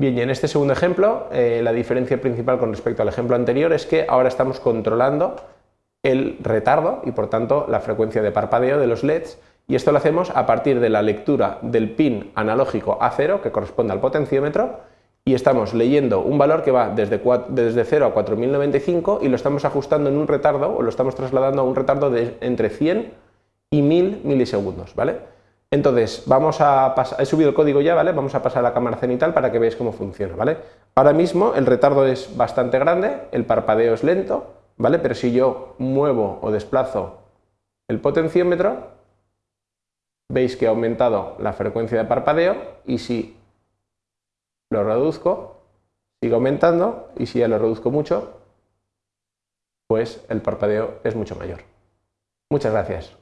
Bien, y en este segundo ejemplo, eh, la diferencia principal con respecto al ejemplo anterior es que ahora estamos controlando el retardo y por tanto la frecuencia de parpadeo de los LEDs y esto lo hacemos a partir de la lectura del pin analógico A0 que corresponde al potenciómetro y estamos leyendo un valor que va desde, desde 0 a 4095 y lo estamos ajustando en un retardo o lo estamos trasladando a un retardo de entre 100 y 1000 milisegundos, ¿vale? Entonces, vamos a pasar, he subido el código ya, ¿vale? Vamos a pasar a la cámara cenital para que veáis cómo funciona, ¿vale? Ahora mismo el retardo es bastante grande, el parpadeo es lento, ¿vale? Pero si yo muevo o desplazo el potenciómetro, veis que ha aumentado la frecuencia de parpadeo y si lo reduzco, sigue aumentando y si ya lo reduzco mucho, pues el parpadeo es mucho mayor. Muchas gracias.